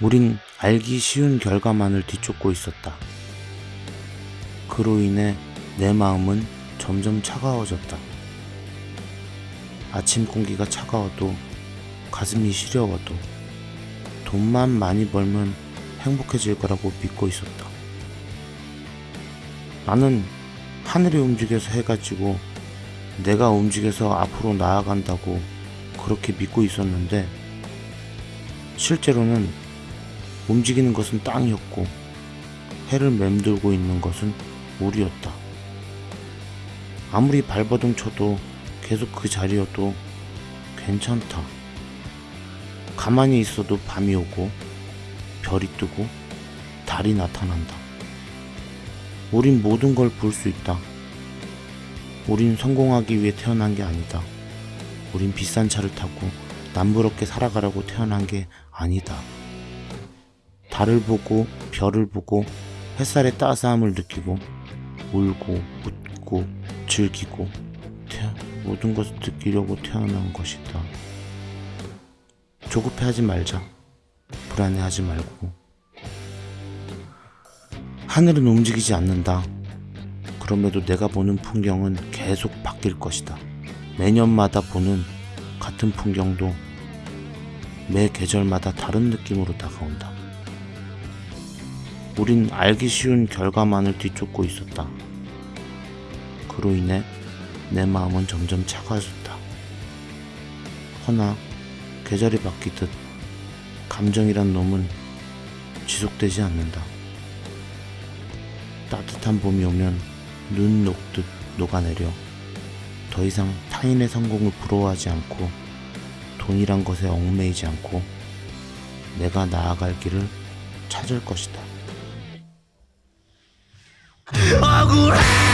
우린 알기 쉬운 결과만을 뒤쫓고 있었다. 그로 인해 내 마음은 점점 차가워졌다. 아침 공기가 차가워도 가슴이 시려워도 돈만 많이 벌면 행복해질 거라고 믿고 있었다. 나는 하늘이 움직여서 해가지고 내가 움직여서 앞으로 나아간다고 그렇게 믿고 있었는데 실제로는 움직이는 것은 땅이었고 해를 맴돌고 있는 것은 우리였다. 아무리 발버둥 쳐도 계속 그 자리여도 괜찮다. 가만히 있어도 밤이 오고 별이 뜨고 달이 나타난다. 우린 모든 걸 볼 수 있다. 우린 성공하기 위해 태어난 게 아니다. 우린 비싼 차를 타고 남부럽게 살아가려고 태어난 게 아니다. 달을 보고 별을 보고 햇살의 따스함을 느끼고 울고 웃고 즐기고 태, 모든 것을 느끼려고 태어난 것이다. 조급해하지 말자. 불안해하지 말고. 하늘은 움직이지 않는다. 그럼에도 내가 보는 풍경은 계속 바뀔 것이다. 매년마다 보는 같은 풍경도 매 계절마다 다른 느낌으로 다가온다. 우린 알기 쉬운 결과만을 뒤쫓고 있었다. 그로 인해 내 마음은 점점 차가워졌다. 허나 계절이 바뀌듯 감정이란 놈은 지속되지 않는다. 따뜻한 봄이 오면 눈 녹듯 녹아내려 더 이상 타인의 성공을 부러워하지 않고 돈이란 것에 얽매이지 않고 내가 나아갈 길을 찾을 것이다. 억울해